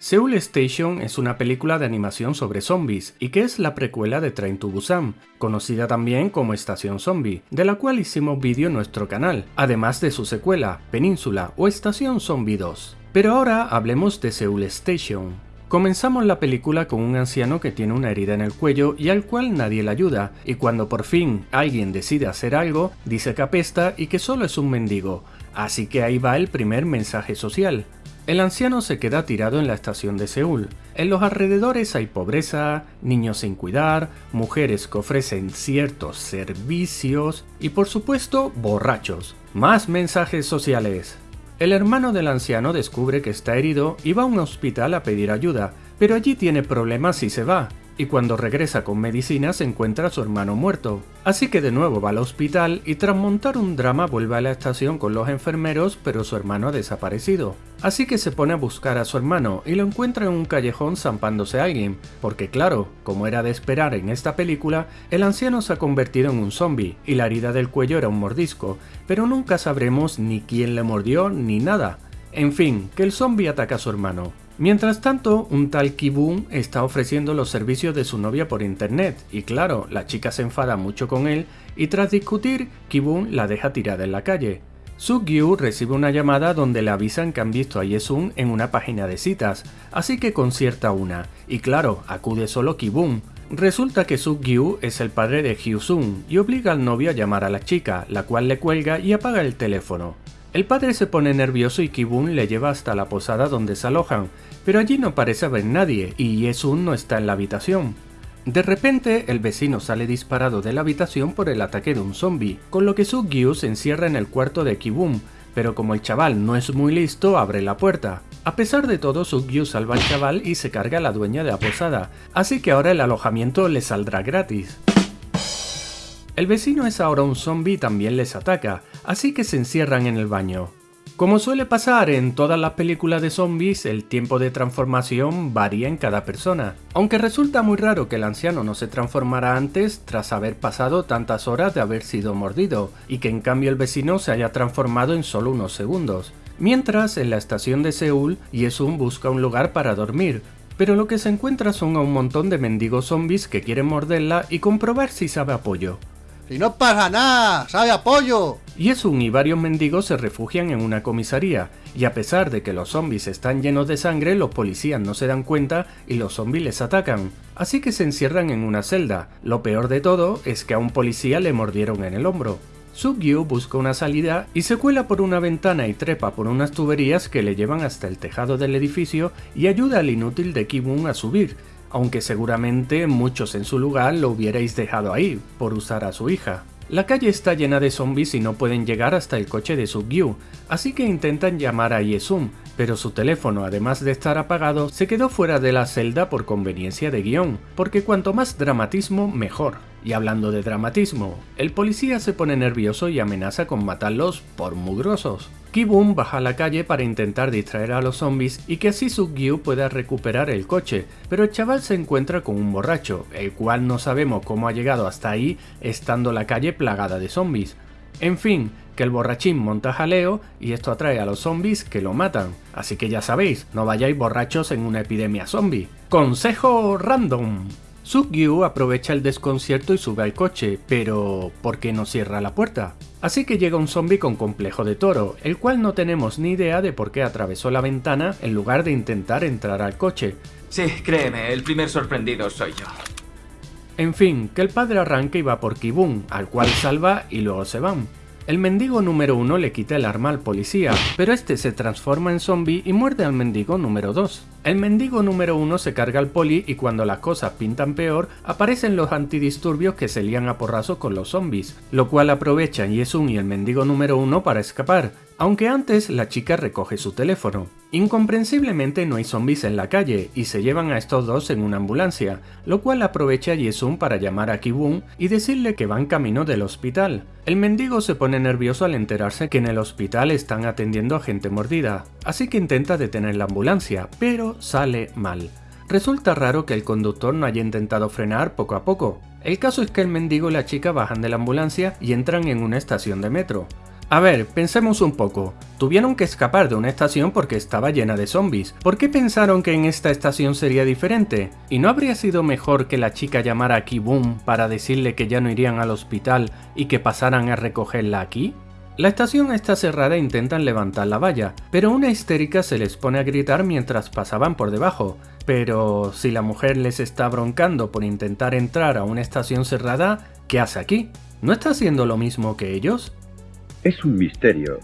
Seoul Station es una película de animación sobre zombies y que es la precuela de Train to Busan, conocida también como Estación Zombie, de la cual hicimos vídeo en nuestro canal, además de su secuela, Península o Estación Zombie 2. Pero ahora hablemos de Seoul Station. Comenzamos la película con un anciano que tiene una herida en el cuello y al cual nadie le ayuda, y cuando por fin alguien decide hacer algo, dice que apesta y que solo es un mendigo, así que ahí va el primer mensaje social. El anciano se queda tirado en la estación de Seúl. En los alrededores hay pobreza, niños sin cuidar, mujeres que ofrecen ciertos servicios y por supuesto borrachos. Más mensajes sociales. El hermano del anciano descubre que está herido y va a un hospital a pedir ayuda, pero allí tiene problemas y se va, y cuando regresa con medicinas encuentra a su hermano muerto. Así que de nuevo va al hospital y tras montar un drama vuelve a la estación con los enfermeros pero su hermano ha desaparecido. Así que se pone a buscar a su hermano y lo encuentra en un callejón zampándose a alguien, porque claro, como era de esperar en esta película, el anciano se ha convertido en un zombie y la herida del cuello era un mordisco, pero nunca sabremos ni quién le mordió ni nada. En fin, que el zombie ataca a su hermano. Mientras tanto, un tal Kibun está ofreciendo los servicios de su novia por internet, y claro, la chica se enfada mucho con él, y tras discutir, Kibun la deja tirada en la calle. Sugyu recibe una llamada donde le avisan que han visto a Yesun en una página de citas, así que concierta una, y claro, acude solo Kibun. Resulta que Sugyu es el padre de Hyusun y obliga al novio a llamar a la chica, la cual le cuelga y apaga el teléfono. El padre se pone nervioso y Kibun le lleva hasta la posada donde se alojan, pero allí no parece haber nadie y Yesun no está en la habitación. De repente, el vecino sale disparado de la habitación por el ataque de un zombie, con lo que Sugyu se encierra en el cuarto de Kibun, pero como el chaval no es muy listo, abre la puerta. A pesar de todo, Sugyu salva al chaval y se carga a la dueña de la posada, así que ahora el alojamiento le saldrá gratis. El vecino es ahora un zombie y también les ataca, así que se encierran en el baño. Como suele pasar en todas las películas de zombies, el tiempo de transformación varía en cada persona, aunque resulta muy raro que el anciano no se transformara antes tras haber pasado tantas horas de haber sido mordido, y que en cambio el vecino se haya transformado en solo unos segundos. Mientras, en la estación de Seúl, Yesun busca un lugar para dormir, pero lo que se encuentra son a un montón de mendigos zombies que quieren morderla y comprobar si sabe apoyo. ¡Si no pasa nada! ¡Sabe apoyo! Yesun y varios mendigos se refugian en una comisaría, y a pesar de que los zombies están llenos de sangre, los policías no se dan cuenta y los zombies les atacan, así que se encierran en una celda. Lo peor de todo es que a un policía le mordieron en el hombro. Sugyu busca una salida y se cuela por una ventana y trepa por unas tuberías que le llevan hasta el tejado del edificio y ayuda al inútil de Kibun a subir, aunque seguramente muchos en su lugar lo hubierais dejado ahí, por usar a su hija. La calle está llena de zombies y no pueden llegar hasta el coche de Sugyu, así que intentan llamar a Yesum, pero su teléfono, además de estar apagado, se quedó fuera de la celda por conveniencia de guion, porque cuanto más dramatismo, mejor. Y hablando de dramatismo, el policía se pone nervioso y amenaza con matarlos por mugrosos. Kibun baja a la calle para intentar distraer a los zombies y que así Sugyu pueda recuperar el coche, pero el chaval se encuentra con un borracho, el cual no sabemos cómo ha llegado hasta ahí estando la calle plagada de zombies. En fin, que el borrachín monta jaleo y esto atrae a los zombies que lo matan. Así que ya sabéis, no vayáis borrachos en una epidemia zombie. Consejo random. Sugyu aprovecha el desconcierto y sube al coche, pero ¿por qué no cierra la puerta? Así que llega un zombie con complejo de toro, el cual no tenemos ni idea de por qué atravesó la ventana en lugar de intentar entrar al coche. Sí, créeme, el primer sorprendido soy yo. En fin, que el padre arranca y va por Kibun, al cual salva y luego se van. El mendigo número 1 le quita el arma al policía, pero este se transforma en zombie y muerde al mendigo número 2. El mendigo número 1 se carga al poli y cuando las cosas pintan peor, aparecen los antidisturbios que se lían a porrazos con los zombies, lo cual aprovechan Yesun y el mendigo número 1 para escapar, aunque antes la chica recoge su teléfono. Incomprensiblemente no hay zombies en la calle y se llevan a estos dos en una ambulancia, lo cual aprovecha Yesun para llamar a Kibun y decirle que van camino del hospital. El mendigo se pone nervioso al enterarse que en el hospital están atendiendo a gente mordida, así que intenta detener la ambulancia, pero sale mal. Resulta raro que el conductor no haya intentado frenar poco a poco. El caso es que el mendigo y la chica bajan de la ambulancia y entran en una estación de metro. A ver, pensemos un poco. Tuvieron que escapar de una estación porque estaba llena de zombies. ¿Por qué pensaron que en esta estación sería diferente? ¿Y no habría sido mejor que la chica llamara a Kiboom para decirle que ya no irían al hospital y que pasaran a recogerla aquí? La estación está cerrada e intentan levantar la valla, pero una histérica se les pone a gritar mientras pasaban por debajo. Pero si la mujer les está broncando por intentar entrar a una estación cerrada, ¿qué hace aquí? ¿No está haciendo lo mismo que ellos? Es un misterio,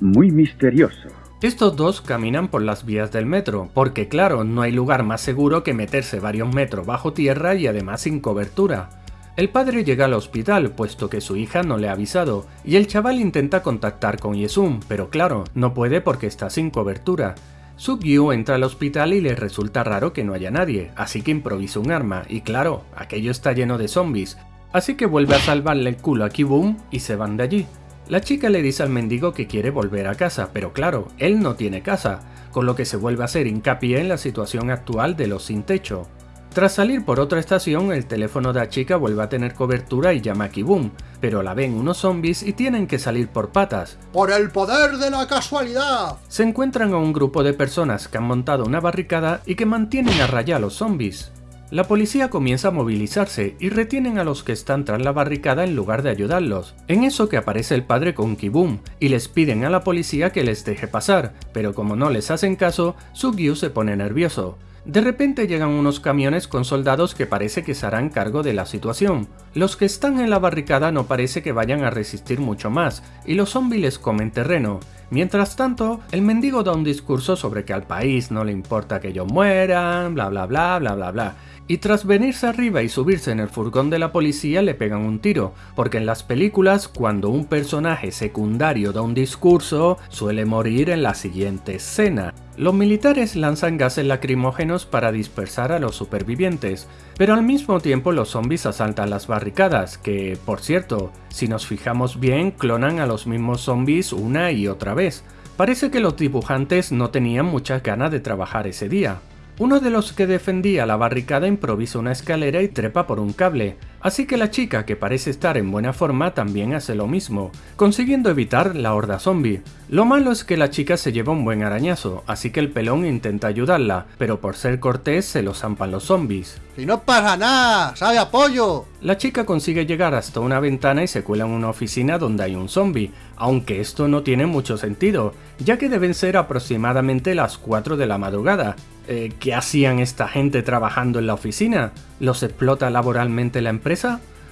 muy misterioso. Estos dos caminan por las vías del metro, porque claro, no hay lugar más seguro que meterse varios metros bajo tierra y además sin cobertura. El padre llega al hospital, puesto que su hija no le ha avisado, y el chaval intenta contactar con Yesum, pero claro, no puede porque está sin cobertura. Sugyu entra al hospital y le resulta raro que no haya nadie, así que improvisa un arma, y claro, aquello está lleno de zombies, así que vuelve a salvarle el culo a Kibum y se van de allí. La chica le dice al mendigo que quiere volver a casa, pero claro, él no tiene casa, con lo que se vuelve a hacer hincapié en la situación actual de los sin techo. Tras salir por otra estación, el teléfono de la chica vuelve a tener cobertura y llama a Kibum, pero la ven unos zombies y tienen que salir por patas. ¡Por el poder de la casualidad! Se encuentran a un grupo de personas que han montado una barricada y que mantienen a raya a los zombies. La policía comienza a movilizarse y retienen a los que están tras la barricada en lugar de ayudarlos. En eso que aparece el padre con Kibum y les piden a la policía que les deje pasar, pero como no les hacen caso, Sugyu se pone nervioso. De repente llegan unos camiones con soldados que parece que se harán cargo de la situación. Los que están en la barricada no parece que vayan a resistir mucho más, y los zombies les comen terreno. Mientras tanto, el mendigo da un discurso sobre que al país no le importa que ellos mueran, bla bla bla bla bla bla, y tras venirse arriba y subirse en el furgón de la policía le pegan un tiro, porque en las películas cuando un personaje secundario da un discurso suele morir en la siguiente escena. Los militares lanzan gases lacrimógenos para dispersar a los supervivientes, pero al mismo tiempo los zombies asaltan las barricadas, que, por cierto, si nos fijamos bien, clonan a los mismos zombies una y otra vez. Parece que los dibujantes no tenían muchas ganas de trabajar ese día. Uno de los que defendía la barricada improvisa una escalera y trepa por un cable, así que la chica que parece estar en buena forma también hace lo mismo, consiguiendo evitar la horda zombie. Lo malo es que la chica se lleva un buen arañazo, así que el pelón intenta ayudarla, pero por ser cortés se lo zampan los zombies. ¡Y no pasa nada! ¡Sabe apoyo! La chica consigue llegar hasta una ventana y se cuela en una oficina donde hay un zombie, aunque esto no tiene mucho sentido, ya que deben ser aproximadamente las 4 de la madrugada, eh, ¿qué hacían esta gente trabajando en la oficina? ¿Los explota laboralmente la empresa?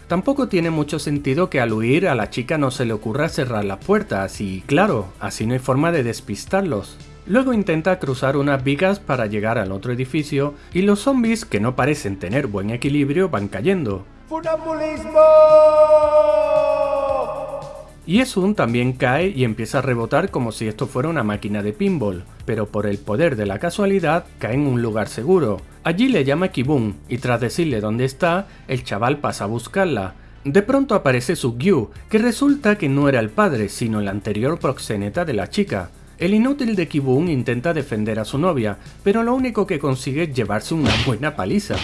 Tampoco tiene mucho sentido que al huir a la chica no se le ocurra cerrar las puertas y claro, así no hay forma de despistarlos. Luego intenta cruzar unas vigas para llegar al otro edificio y los zombies que no parecen tener buen equilibrio van cayendo. Y Esun también cae y empieza a rebotar como si esto fuera una máquina de pinball, pero por el poder de la casualidad cae en un lugar seguro. Allí le llama Kibun y tras decirle dónde está, el chaval pasa a buscarla. De pronto aparece Sugyu, que resulta que no era el padre, sino el anterior proxeneta de la chica. El inútil de Kibun intenta defender a su novia, pero lo único que consigue es llevarse una buena paliza.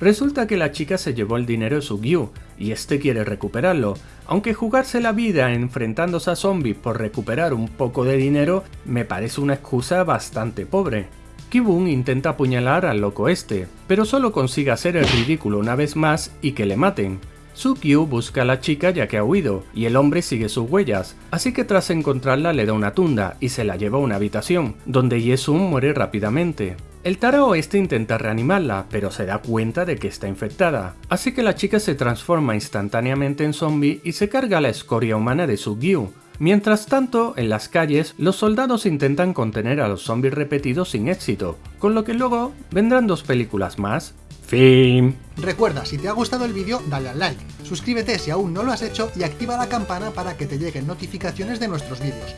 Resulta que la chica se llevó el dinero de Sugyu, y este quiere recuperarlo, aunque jugarse la vida enfrentándose a zombies por recuperar un poco de dinero me parece una excusa bastante pobre. Kibun intenta apuñalar al loco este, pero solo consigue hacer el ridículo una vez más y que le maten. Sukyu busca a la chica ya que ha huido, y el hombre sigue sus huellas, así que tras encontrarla le da una tunda y se la lleva a una habitación, donde Yesun muere rápidamente. El tarao este intenta reanimarla, pero se da cuenta de que está infectada, así que la chica se transforma instantáneamente en zombie y se carga la escoria humana de Sugyu. Mientras tanto, en las calles, los soldados intentan contener a los zombies repetidos sin éxito, con lo que luego vendrán dos películas más, Fin. Recuerda, si te ha gustado el vídeo, dale al like, suscríbete si aún no lo has hecho y activa la campana para que te lleguen notificaciones de nuestros vídeos.